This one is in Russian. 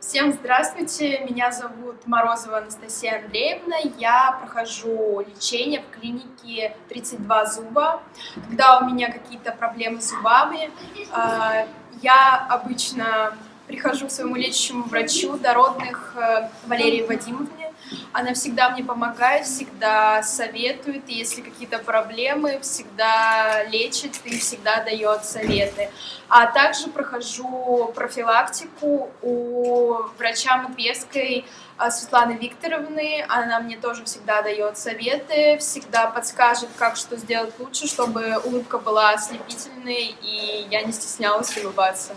Всем здравствуйте, меня зовут Морозова Анастасия Андреевна, я прохожу лечение в клинике 32 зуба. Когда у меня какие-то проблемы с зубами, а, я обычно прихожу к своему лечащему врачу дородных э, Валерии Вадимовне. Она всегда мне помогает, всегда советует, и если какие-то проблемы, всегда лечит и всегда дает советы. А также прохожу профилактику у врача Матвеевской э, Светланы Викторовны. Она мне тоже всегда дает советы, всегда подскажет, как что сделать лучше, чтобы улыбка была ослепительной, и я не стеснялась улыбаться.